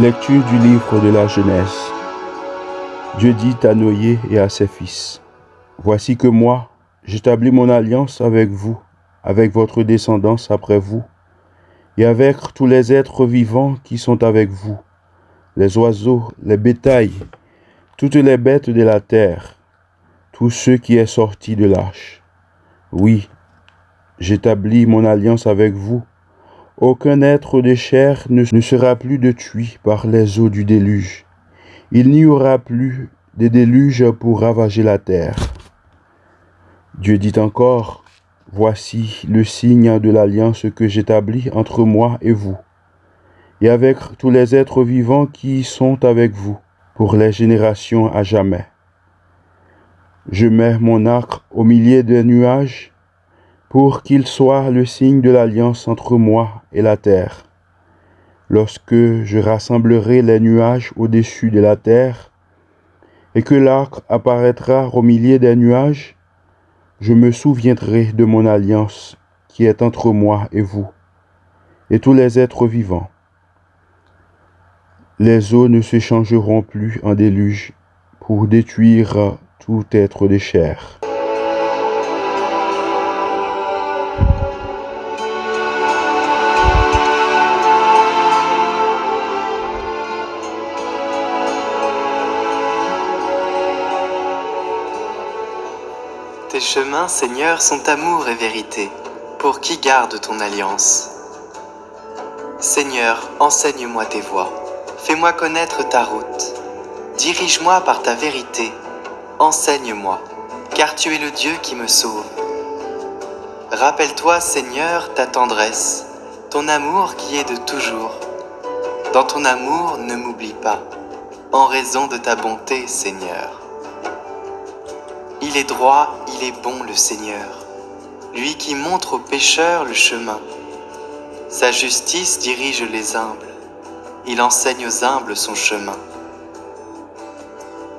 Lecture du livre de la Genèse. Dieu dit à Noé et à ses fils, Voici que moi, j'établis mon alliance avec vous, avec votre descendance après vous, et avec tous les êtres vivants qui sont avec vous, les oiseaux, les bétails, toutes les bêtes de la terre, tous ceux qui est sorti de l'arche. Oui, j'établis mon alliance avec vous. Aucun être de chair ne sera plus détruit par les eaux du déluge. Il n'y aura plus de déluge pour ravager la terre. Dieu dit encore, Voici le signe de l'alliance que j'établis entre moi et vous, et avec tous les êtres vivants qui sont avec vous, pour les générations à jamais. Je mets mon arc au milieu des nuages, pour qu'il soit le signe de l'alliance entre moi et la terre. Lorsque je rassemblerai les nuages au-dessus de la terre, et que l'arc apparaîtra au milieu des nuages, je me souviendrai de mon alliance qui est entre moi et vous, et tous les êtres vivants. Les eaux ne se changeront plus en déluge pour détruire tout être de chair. Seigneur, sont amour et vérité, pour qui garde ton alliance. Seigneur, enseigne-moi tes voies, fais-moi connaître ta route. Dirige-moi par ta vérité, enseigne-moi, car tu es le Dieu qui me sauve. Rappelle-toi, Seigneur, ta tendresse, ton amour qui est de toujours. Dans ton amour, ne m'oublie pas, en raison de ta bonté, Seigneur. Il est droit, il est bon le Seigneur, lui qui montre aux pécheurs le chemin. Sa justice dirige les humbles, il enseigne aux humbles son chemin.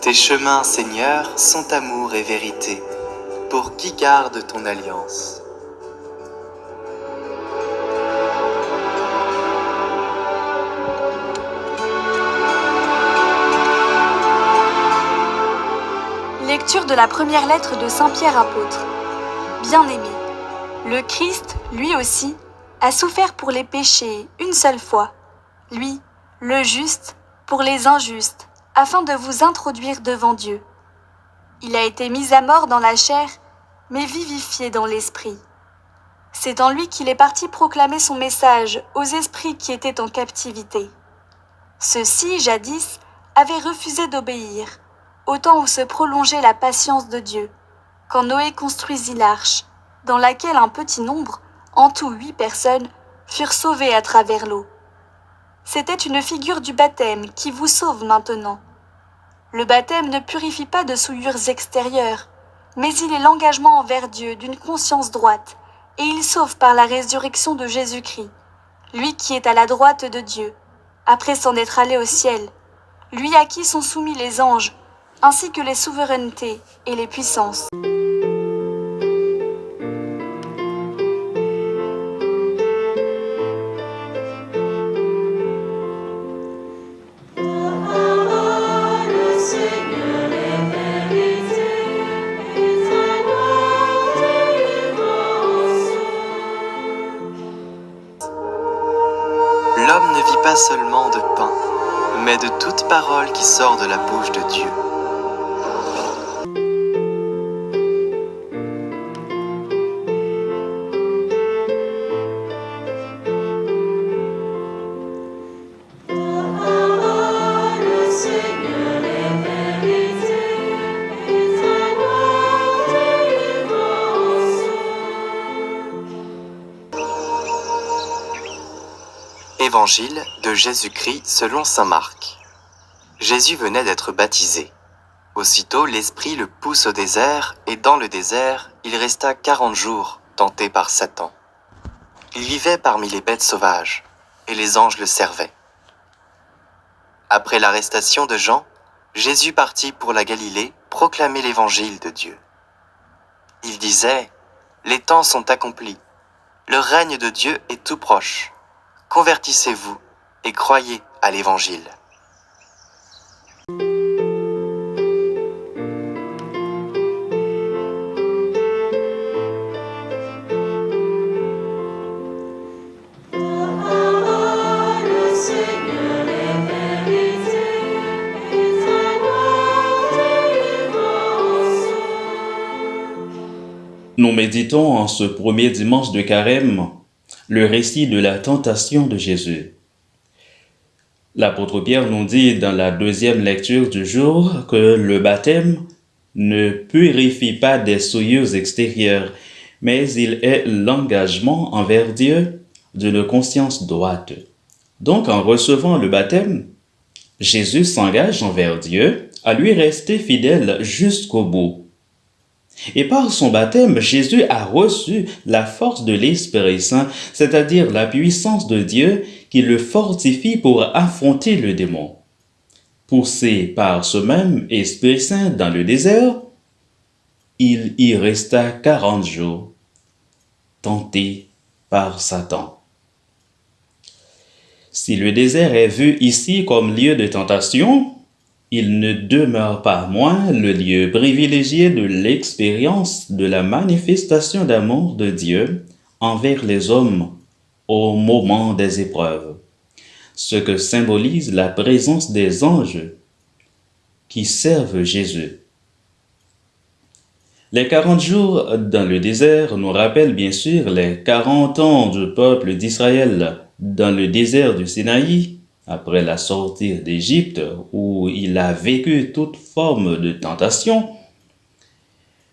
Tes chemins, Seigneur, sont amour et vérité, pour qui garde ton alliance? De la première lettre de Saint Pierre apôtre. Bien-aimé, le Christ, lui aussi, a souffert pour les péchés une seule fois, lui, le juste, pour les injustes, afin de vous introduire devant Dieu. Il a été mis à mort dans la chair, mais vivifié dans l'esprit. C'est en lui qu'il est parti proclamer son message aux esprits qui étaient en captivité. Ceux-ci, jadis, avaient refusé d'obéir, au temps où se prolongeait la patience de Dieu, quand Noé construisit l'arche, dans laquelle un petit nombre, en tout huit personnes, furent sauvées à travers l'eau. C'était une figure du baptême qui vous sauve maintenant. Le baptême ne purifie pas de souillures extérieures, mais il est l'engagement envers Dieu d'une conscience droite, et il sauve par la résurrection de Jésus-Christ, lui qui est à la droite de Dieu, après s'en être allé au ciel, lui à qui sont soumis les anges, ainsi que les souverainetés et les puissances. L'homme ne vit pas seulement de pain, mais de toute parole qui sort de la bouche de Dieu. Évangile de Jésus-Christ selon Saint Marc. Jésus venait d'être baptisé. Aussitôt l'Esprit le pousse au désert, et dans le désert, il resta quarante jours, tenté par Satan. Il vivait parmi les bêtes sauvages, et les anges le servaient. Après l'arrestation de Jean, Jésus partit pour la Galilée proclamer l'évangile de Dieu. Il disait, Les temps sont accomplis, le règne de Dieu est tout proche. Convertissez-vous et croyez à l'Évangile. Nous méditons en ce premier dimanche de carême le récit de la tentation de Jésus. L'apôtre Pierre nous dit dans la deuxième lecture du jour que le baptême ne purifie pas des souillures extérieures, mais il est l'engagement envers Dieu d'une conscience droite. Donc en recevant le baptême, Jésus s'engage envers Dieu à lui rester fidèle jusqu'au bout. Et par son baptême, Jésus a reçu la force de l'Esprit Saint, c'est-à-dire la puissance de Dieu qui le fortifie pour affronter le démon. Poussé par ce même Esprit Saint dans le désert, il y resta quarante jours, tenté par Satan. Si le désert est vu ici comme lieu de tentation, il ne demeure pas moins le lieu privilégié de l'expérience de la manifestation d'amour de Dieu envers les hommes au moment des épreuves, ce que symbolise la présence des anges qui servent Jésus. Les quarante jours dans le désert nous rappellent bien sûr les quarante ans du peuple d'Israël dans le désert du Sinaï après la sortie d'Égypte où il a vécu toute forme de tentation.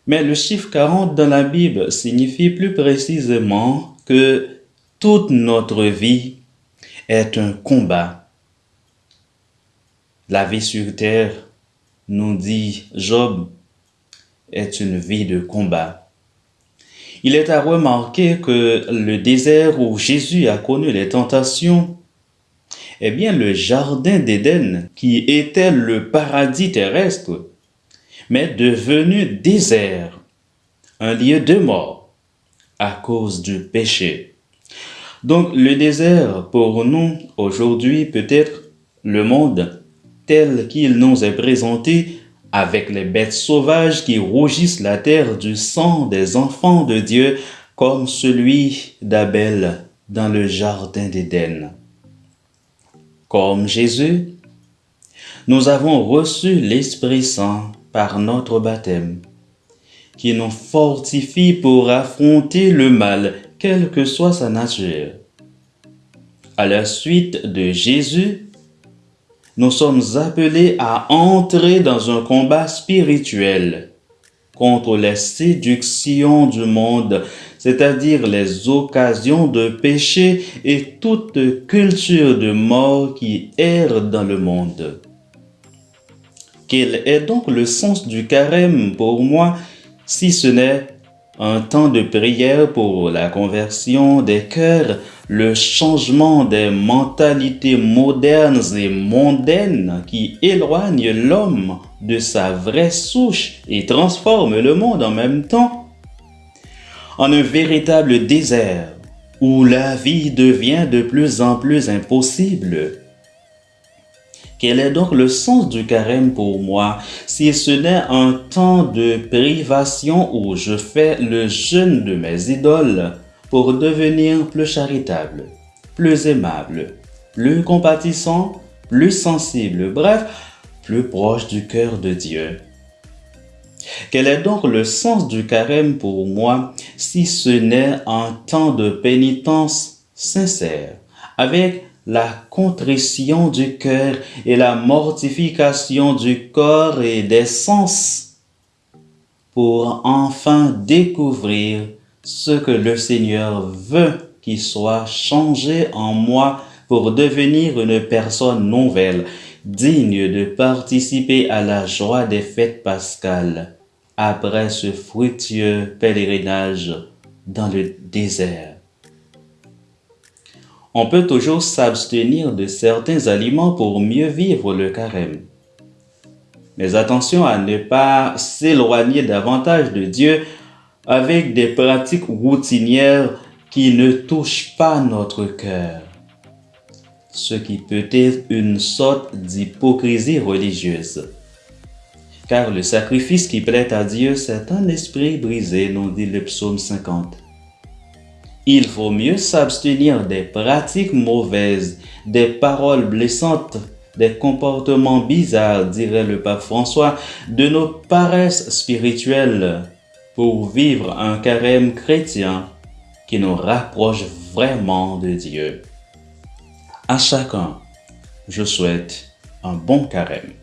Mais le chiffre 40 dans la Bible signifie plus précisément que toute notre vie est un combat. La vie sur terre, nous dit Job, est une vie de combat. Il est à remarquer que le désert où Jésus a connu les tentations eh bien, le jardin d'Éden, qui était le paradis terrestre, mais devenu désert, un lieu de mort à cause du péché. Donc, le désert, pour nous, aujourd'hui, peut être le monde tel qu'il nous est présenté avec les bêtes sauvages qui rougissent la terre du sang des enfants de Dieu, comme celui d'Abel dans le jardin d'Éden. Comme Jésus, nous avons reçu l'Esprit Saint par notre baptême, qui nous fortifie pour affronter le mal, quelle que soit sa nature. À la suite de Jésus, nous sommes appelés à entrer dans un combat spirituel contre les séductions du monde, c'est-à-dire les occasions de péché et toute culture de mort qui erre dans le monde. Quel est donc le sens du carême pour moi si ce n'est un temps de prière pour la conversion des cœurs, le changement des mentalités modernes et mondaines qui éloignent l'homme de sa vraie souche et transforment le monde en même temps en un véritable désert où la vie devient de plus en plus impossible. Quel est donc le sens du carême pour moi? Si ce n'est un temps de privation où je fais le jeûne de mes idoles pour devenir plus charitable, plus aimable, plus compatissant, plus sensible, bref, plus proche du cœur de Dieu. Quel est donc le sens du carême pour moi si ce n'est un temps de pénitence sincère, avec la contrition du cœur et la mortification du corps et des sens, pour enfin découvrir ce que le Seigneur veut qu'il soit changé en moi pour devenir une personne nouvelle, digne de participer à la joie des fêtes pascales après ce fructueux pèlerinage dans le désert. On peut toujours s'abstenir de certains aliments pour mieux vivre le carême. Mais attention à ne pas s'éloigner davantage de Dieu avec des pratiques routinières qui ne touchent pas notre cœur. ce qui peut être une sorte d'hypocrisie religieuse. Car le sacrifice qui plaît à Dieu, c'est un esprit brisé, nous dit le psaume 50. Il faut mieux s'abstenir des pratiques mauvaises, des paroles blessantes, des comportements bizarres, dirait le pape François, de nos paresses spirituelles, pour vivre un carême chrétien qui nous rapproche vraiment de Dieu. À chacun, je souhaite un bon carême.